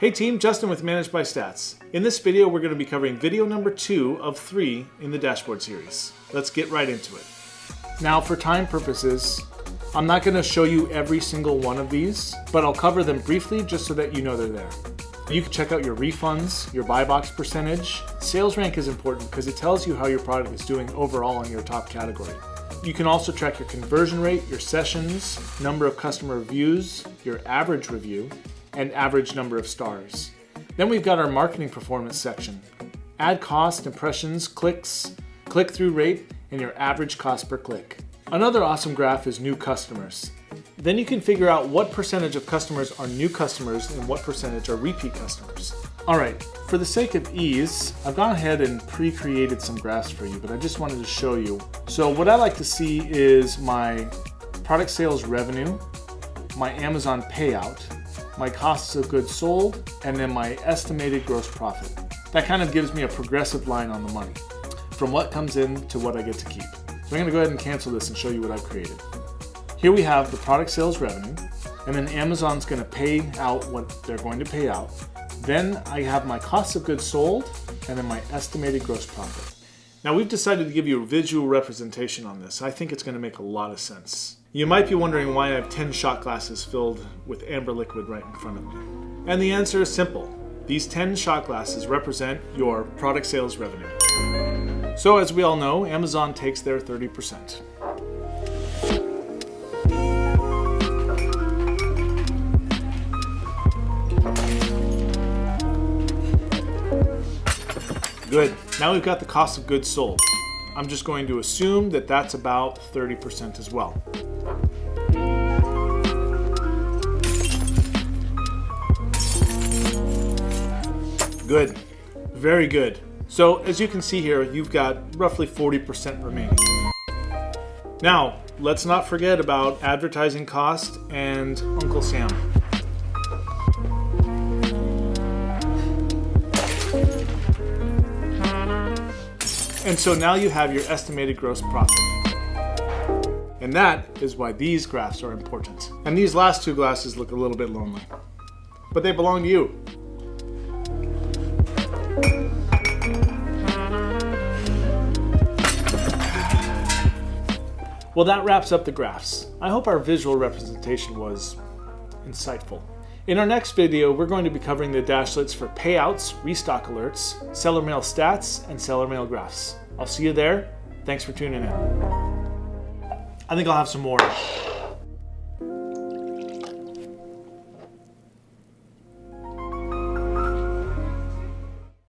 Hey team, Justin with ManageByStats. In this video, we're going to be covering video number two of three in the dashboard series. Let's get right into it. Now for time purposes, I'm not going to show you every single one of these, but I'll cover them briefly just so that you know they're there. You can check out your refunds, your buy box percentage. Sales rank is important because it tells you how your product is doing overall in your top category. You can also track your conversion rate, your sessions, number of customer reviews, your average review, and average number of stars. Then we've got our marketing performance section. Ad cost, impressions, clicks, click-through rate, and your average cost per click. Another awesome graph is new customers. Then you can figure out what percentage of customers are new customers and what percentage are repeat customers. All right, for the sake of ease, I've gone ahead and pre-created some graphs for you, but I just wanted to show you. So what I like to see is my product sales revenue, my Amazon payout, my costs of goods sold, and then my estimated gross profit. That kind of gives me a progressive line on the money, from what comes in to what I get to keep. So I'm gonna go ahead and cancel this and show you what I've created. Here we have the product sales revenue, and then Amazon's gonna pay out what they're going to pay out. Then I have my cost of goods sold, and then my estimated gross profit. Now we've decided to give you a visual representation on this. I think it's gonna make a lot of sense. You might be wondering why I have 10 shot glasses filled with amber liquid right in front of me. And the answer is simple. These 10 shot glasses represent your product sales revenue. So as we all know, Amazon takes their 30%. Good. Now we've got the cost of goods sold. I'm just going to assume that that's about 30% as well. Good. Very good. So as you can see here, you've got roughly 40% remaining. Now, let's not forget about advertising cost and Uncle Sam. And so now you have your estimated gross profit. And that is why these graphs are important. And these last two glasses look a little bit lonely. But they belong to you. Well, that wraps up the graphs. I hope our visual representation was insightful. In our next video, we're going to be covering the dashlets for payouts, restock alerts, seller mail stats, and seller mail graphs. I'll see you there. Thanks for tuning in. I think I'll have some more